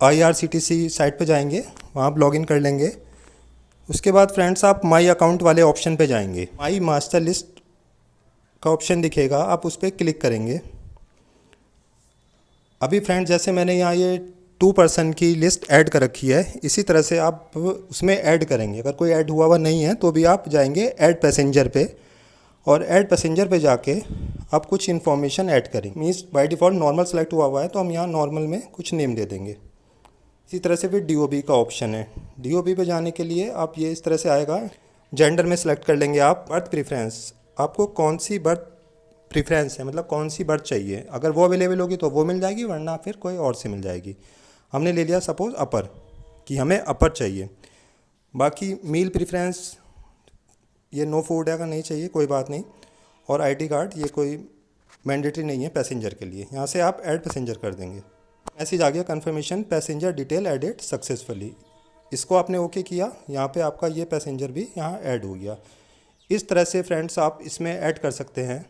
IRCTC site पे जाएँगे, वहाँ आप लॉगिन कर लेंगे। उसके बाद फ्रेंड्स आप माई अकाउंट वाले ऑप्शन पे जाएँगे। माई मास्टर लिस्ट का ऑप्शन दिखेगा, आप उस पर क्लिक करेंगे। अभी फ्रेंड जैसे मैंने यहाँ ये टू पर्सन की लिस्ट ऐड कर रखी है, इसी तरह से आप उसमें ऐड करेंगे। अगर कोई ऐड हुआ हुआ नहीं है तो भी आप जाएँगे ऐड पैसेंजर पे और ऐड पैसेंजर पे जाके आप कुछ इन्फॉर्मेशन ऐड करें means by default normal select हुआ हुआ है तो हम यहाँ नॉर्मल में कुछ नेम दे देंगे। इसी तरह से फिर डी का ऑप्शन है। DOB पे जाने के लिए आप ये इस तरह से आएगा जेंडर में सेलेक्ट कर लेंगे आप बर्थ प्रीफ्रेंस आपको कौन सी बर्थ प्रीफ्रेंस है मतलब कौन सी बर्थ चाहिए? अगर वो अवेलेबल होगी तो वो मिल जाएगी, वरना फिर कोई और से मिल जाएगी। हमने ले लिया सपोज़ अपर कि हमें अपर चाहिए। बाकी मील प्रेफरेंस ये नो फ़ूड है, अगर नहीं चाहिए, कोई बात नहीं। और आईडी कार्ड ये कोई मैंडेटरी नहीं है पैसेंजर के लिए। यहाँ से आप ऐड पैसेंजर कर देंगे। मैसेज आ गया confirmation passenger detail edit successfully इसको आपने ओके किया, यहाँ पे आपका ये पैसेंजर भी यहाँ ऐड हो गया. इस तरह से फ्रेंड्स आप इसमें ऐड कर सकते हैं.